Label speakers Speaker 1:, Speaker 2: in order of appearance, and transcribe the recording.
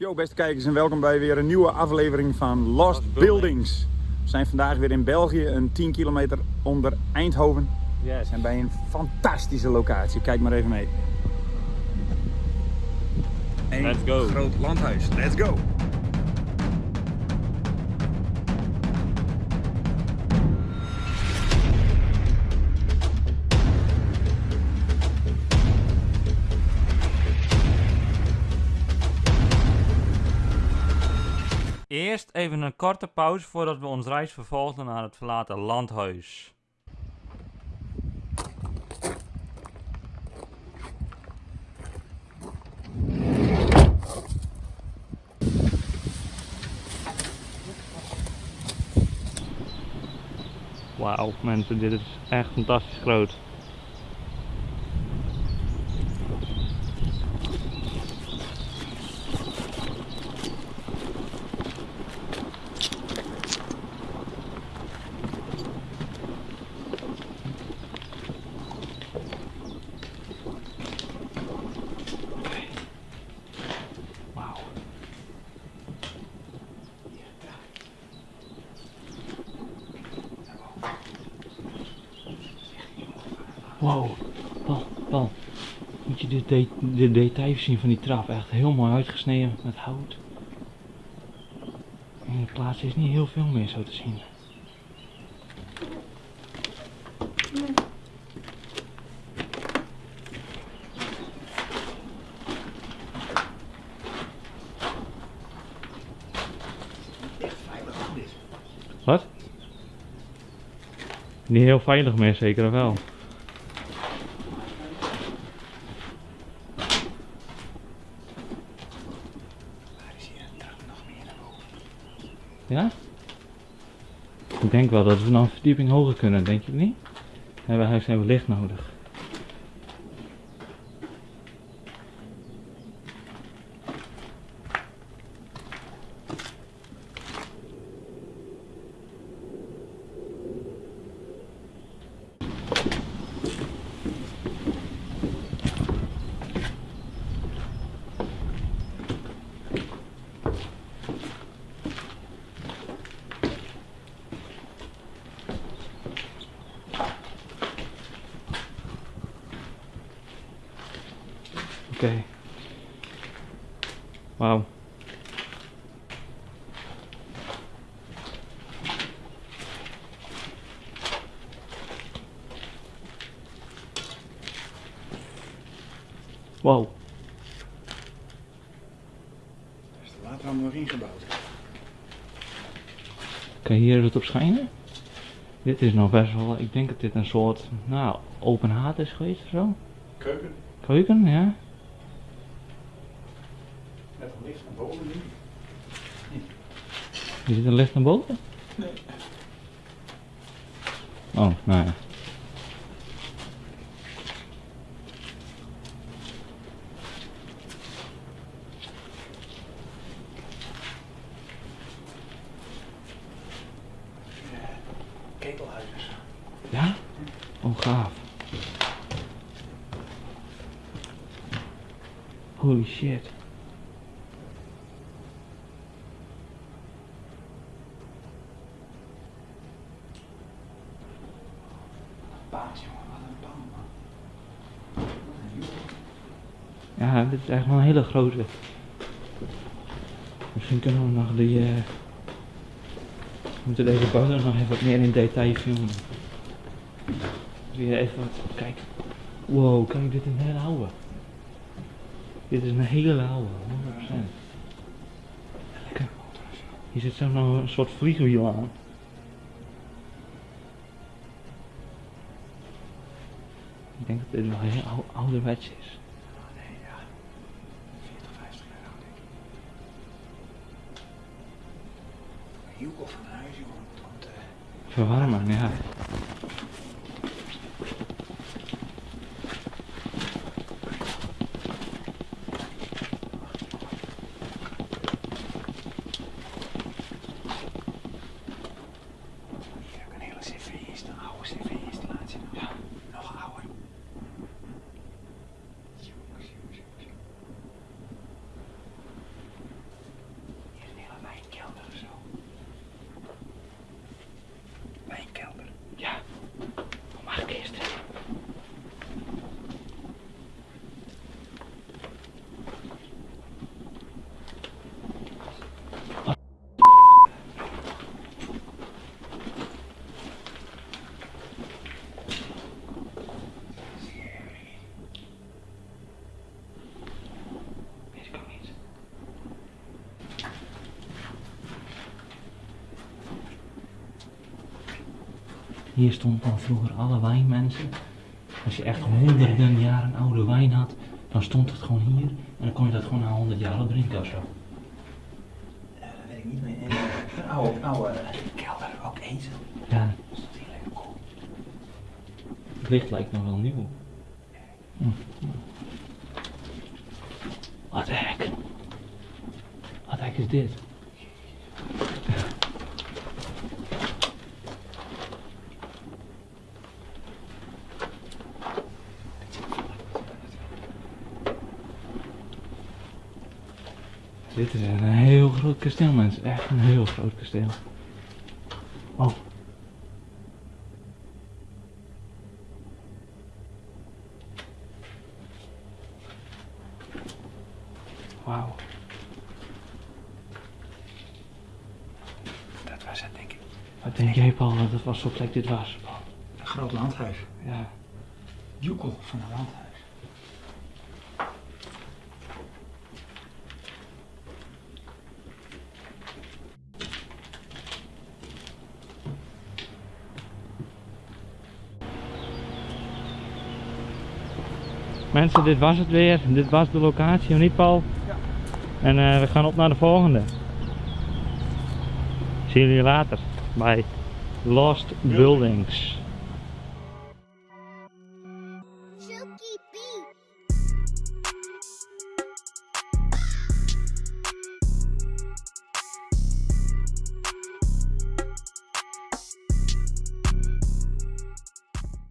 Speaker 1: Yo beste kijkers en welkom bij weer een nieuwe aflevering van Lost,
Speaker 2: Lost
Speaker 1: Buildings.
Speaker 2: Buildings.
Speaker 1: We zijn vandaag weer in België, een 10 kilometer onder Eindhoven. We
Speaker 2: Yes.
Speaker 1: zijn bij een fantastische locatie, kijk maar even mee. Een
Speaker 2: Let's go.
Speaker 1: groot landhuis, let's go!
Speaker 2: Eerst even een korte pauze voordat we ons reis vervolgen naar het verlaten landhuis. Wauw, mensen, dit is echt fantastisch groot. Wauw. Wow, Paul, Paul. Moet je de, de, de details zien van die trap? Echt heel mooi uitgesneden met hout. In de plaats is niet heel veel meer zo te zien. Wat? Niet heel veilig meer, zeker wel. Ja? Ik denk wel dat we nog een verdieping hoger kunnen, denk je niet? Hebben huis hebben licht nodig. Oké. Wauw. Wow.
Speaker 1: Is de waterham nog ingebouwd?
Speaker 2: Kan je hier het op schijnen? Dit is nog best wel, ik denk dat dit een soort, nou, open haard is geweest of zo.
Speaker 1: Keuken,
Speaker 2: Keuken, ja.
Speaker 1: Met een licht naar boven nu.
Speaker 2: Je zit een licht naar boven?
Speaker 1: Nee.
Speaker 2: Oh, nou ja.
Speaker 1: Ketelhuis.
Speaker 2: Ja? Oh, gaaf. Holy shit.
Speaker 1: Paas jongen, wat een pan man. Wat een joh.
Speaker 2: Ja, dit is echt wel een hele grote. Misschien kunnen we nog die. eh we moeten deze foto nog even wat meer in detail filmen. Weer even wat. Kijk. Wow, kijk, dit is een hele oude. Dit is een hele oude, 100%. Kijk, hier zit zo nog een soort vliegwiel aan. Ik denk dat dit wel heel ou- ouderwets is.
Speaker 1: Eh,
Speaker 2: Verwarmen, ja.
Speaker 1: hier ook een hele cv-installatie, oude cv-installatie. Ja, nog ouder. Jongens, jongens, jongens.
Speaker 2: Hier stond dan vroeger alle wijnmensen. Als je echt honderden jaren oude wijn had, dan stond het gewoon hier. En dan kon je dat gewoon na 100 jaar al drinken of zo.
Speaker 1: Ja, dat weet ik niet meer. Eh, Een oude, oude kelder, ook ezel.
Speaker 2: Ja,
Speaker 1: Dat is hier lekker cool.
Speaker 2: het licht lijkt nog wel nieuw. Hm. Wat hek? Wat hek is dit? Dit is een heel groot kasteel, mensen. Echt een heel groot kasteel. Oh. Wauw.
Speaker 1: Dat was het, denk ik.
Speaker 2: Wat denk jij, Paul, dat het was zo'n plek dit was? Paul?
Speaker 1: Een groot landhuis.
Speaker 2: Ja.
Speaker 1: Joekel van een landhuis.
Speaker 2: Mensen, dit was het weer. Dit was de locatie, niet Paul?
Speaker 1: Ja.
Speaker 2: En eh, we gaan op naar de volgende. Zie jullie later bij Lost Buildings. Buildings.